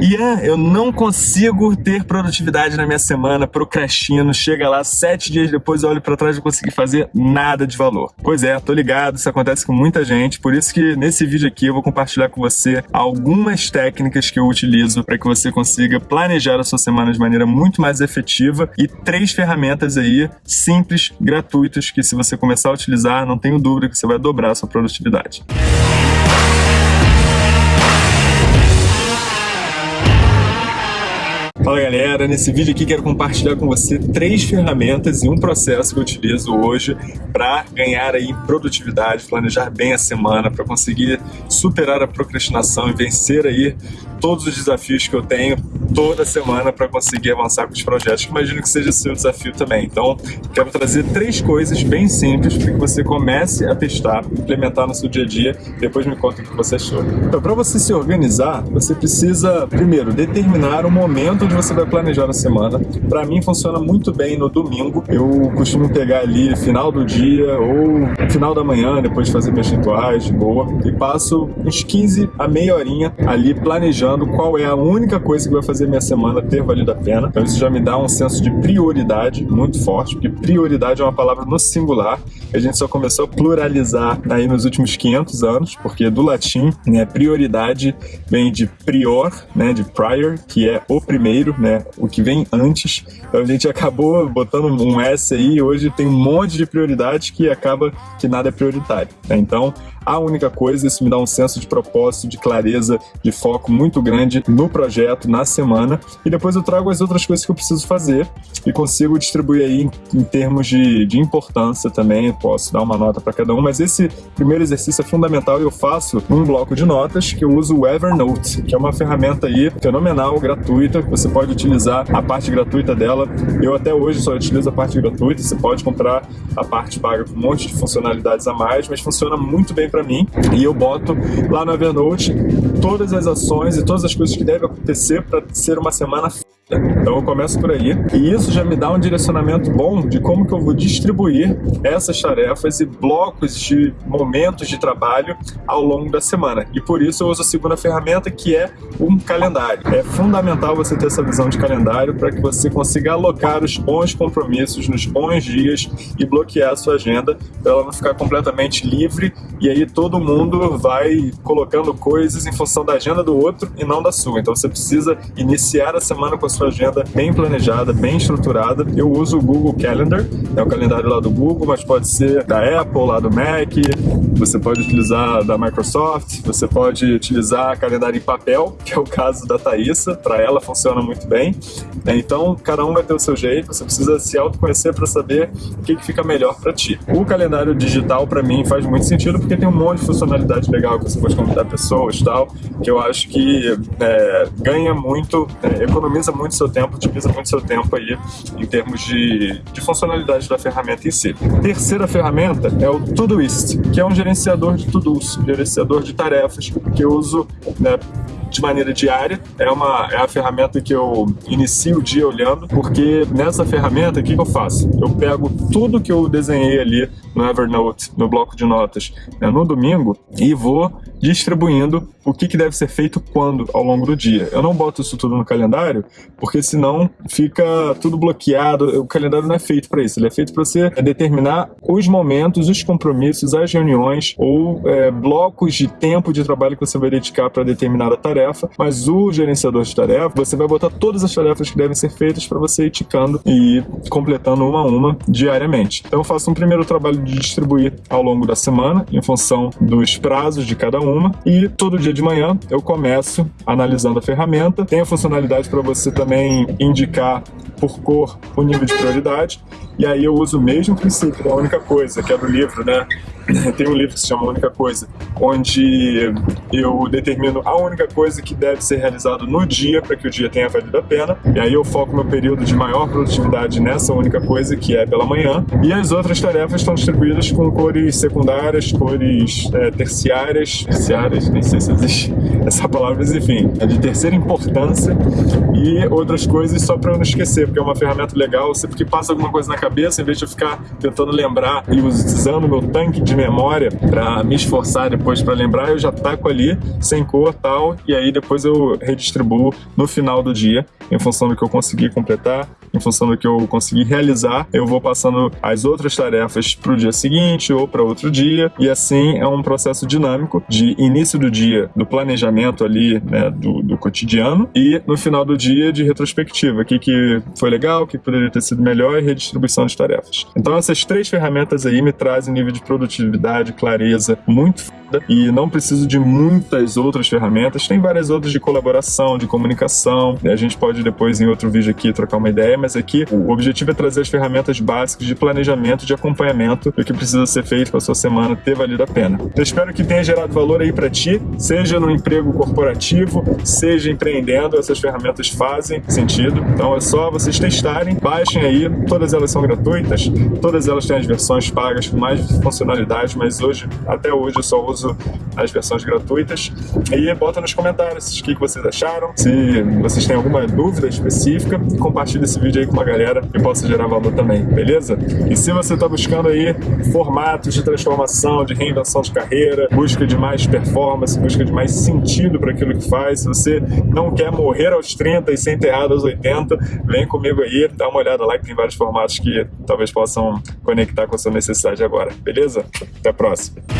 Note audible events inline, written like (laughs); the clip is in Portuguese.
Ian, eu não consigo ter produtividade na minha semana, procrastino, chega lá, sete dias depois eu olho pra trás e não consegui fazer nada de valor. Pois é, tô ligado, isso acontece com muita gente, por isso que nesse vídeo aqui eu vou compartilhar com você algumas técnicas que eu utilizo para que você consiga planejar a sua semana de maneira muito mais efetiva e três ferramentas aí simples, gratuitas, que se você começar a utilizar, não tenho dúvida que você vai dobrar a sua produtividade. Fala galera, nesse vídeo aqui quero compartilhar com você três ferramentas e um processo que eu utilizo hoje para ganhar aí produtividade, planejar bem a semana, para conseguir superar a procrastinação e vencer aí todos os desafios que eu tenho toda semana para conseguir avançar com os projetos, que imagino que seja seu desafio também. Então, quero trazer três coisas bem simples para que você comece a testar, implementar no seu dia a dia, depois me conta o que você achou. Então, para você se organizar, você precisa, primeiro, determinar o momento onde você vai planejar a semana. Para mim, funciona muito bem no domingo. Eu costumo pegar ali final do dia ou final da manhã, depois de fazer meus rituais de boa, e passo uns 15 a meia horinha ali planejando qual é a única coisa que vai fazer minha semana ter valido a pena. Então isso já me dá um senso de prioridade muito forte, porque prioridade é uma palavra no singular. A gente só começou a pluralizar aí nos últimos 500 anos, porque do latim, né, prioridade vem de prior, né, de prior, que é o primeiro, né, o que vem antes. Então a gente acabou botando um S aí, e hoje tem um monte de prioridades que acaba que nada é prioritário. Né? Então, a única coisa, isso me dá um senso de propósito, de clareza, de foco muito grande no projeto, na semana, e depois eu trago as outras coisas que eu preciso fazer e consigo distribuir aí em, em termos de, de importância também, posso dar uma nota para cada um, mas esse primeiro exercício é fundamental e eu faço um bloco de notas que eu uso o Evernote, que é uma ferramenta aí fenomenal, gratuita, você pode utilizar a parte gratuita dela, eu até hoje só utilizo a parte gratuita, você pode comprar a parte paga com um monte de funcionalidades a mais, mas funciona muito bem para mim. E eu boto lá no Evernote todas as ações e todas as coisas que devem acontecer para ser uma semana então eu começo por aí. E isso já me dá um direcionamento bom de como que eu vou distribuir essas tarefas e blocos de momentos de trabalho ao longo da semana. E por isso eu uso a segunda ferramenta que é um calendário. É fundamental você ter essa visão de calendário para que você consiga alocar os bons compromissos nos bons dias e bloquear a sua agenda para ela não ficar completamente livre e aí todo mundo vai colocando coisas em função da agenda do outro e não da sua. Então você precisa iniciar a semana com a sua sua agenda bem planejada, bem estruturada. Eu uso o Google Calendar, é o calendário lá do Google, mas pode ser da Apple, lá do Mac, você pode utilizar da Microsoft, você pode utilizar calendário em papel, que é o caso da Thaisa, para ela funciona muito bem. É, então, cada um vai ter o seu jeito, você precisa se autoconhecer para saber o que, que fica melhor para ti. O calendário digital, para mim, faz muito sentido porque tem um monte de funcionalidade legal que você pode convidar pessoas e tal, que eu acho que é, ganha muito, é, economiza muito seu tempo, utiliza muito seu tempo aí em termos de, de funcionalidade da ferramenta em si. Terceira ferramenta é o Todoist, que é um gerenciador de to-dos, gerenciador de tarefas que eu uso né, de maneira diária. É, uma, é a ferramenta que eu inicio o dia olhando, porque nessa ferramenta, o que, que eu faço? Eu pego tudo que eu desenhei ali no Evernote, no bloco de notas, né, no domingo, e vou distribuindo o que, que deve ser feito quando ao longo do dia. Eu não boto isso tudo no calendário, porque senão fica tudo bloqueado. O calendário não é feito para isso, ele é feito para você determinar os momentos, os compromissos, as reuniões ou é, blocos de tempo de trabalho que você vai dedicar para determinada tarefa. Mas o gerenciador de tarefa, você vai botar todas as tarefas que devem ser feitas para você ir ticando e completando uma a uma diariamente. Então eu faço um primeiro trabalho de distribuir ao longo da semana, em função dos prazos de cada uma, e todo dia de manhã eu começo analisando a ferramenta. Tem a funcionalidade para você também indicar por cor o nível de prioridade, e aí eu uso o mesmo princípio da única coisa, que é do livro, né? (laughs) Tem um livro que se chama A Única Coisa, onde eu determino a única coisa que deve ser realizado no dia para que o dia tenha valido a pena. E aí eu foco meu período de maior produtividade nessa única coisa, que é pela manhã. E as outras tarefas estão distribuídas com cores secundárias, cores é, terciárias, terciárias, nem sei se existe (laughs) essa palavra, mas enfim, é de terceira importância. E outras coisas só para eu não esquecer, porque é uma ferramenta legal, sempre que passa alguma coisa na cabeça, em vez de eu ficar tentando lembrar e usando meu tanque de memória para me esforçar depois para lembrar, eu já taco ali sem cor tal e aí depois eu redistribuo no final do dia em função do que eu consegui completar, em função do que eu consegui realizar, eu vou passando as outras tarefas para o dia seguinte ou para outro dia e assim é um processo dinâmico de início do dia, do planejamento ali né, do, do cotidiano e no final do dia de retrospectiva, o que, que foi legal, o que poderia ter sido melhor e redistribuição de tarefas. Então essas três ferramentas aí me trazem nível de produtividade, clareza muito foda. E não preciso de muitas outras ferramentas, tem várias outras de colaboração, de comunicação, a gente pode depois em outro vídeo aqui trocar uma ideia, mas aqui o objetivo é trazer as ferramentas básicas de planejamento, de acompanhamento do que precisa ser feito para a sua semana ter valido a pena. Eu espero que tenha gerado valor aí para ti, seja no emprego corporativo, seja empreendendo, essas ferramentas fazem sentido. Então é só vocês testarem, baixem aí, todas elas são gratuitas, todas elas têm as versões pagas com mais mas hoje, até hoje, eu só uso as versões gratuitas. E bota nos comentários o que vocês acharam, se vocês têm alguma dúvida específica, compartilhe esse vídeo aí com uma galera que possa gerar valor também, beleza? E se você está buscando aí formatos de transformação, de reinvenção de carreira, busca de mais performance, busca de mais sentido para aquilo que faz, se você não quer morrer aos 30 e ser enterrado aos 80, vem comigo aí, dá uma olhada lá que tem vários formatos que talvez possam conectar com a sua necessidade agora, beleza? Até a próxima!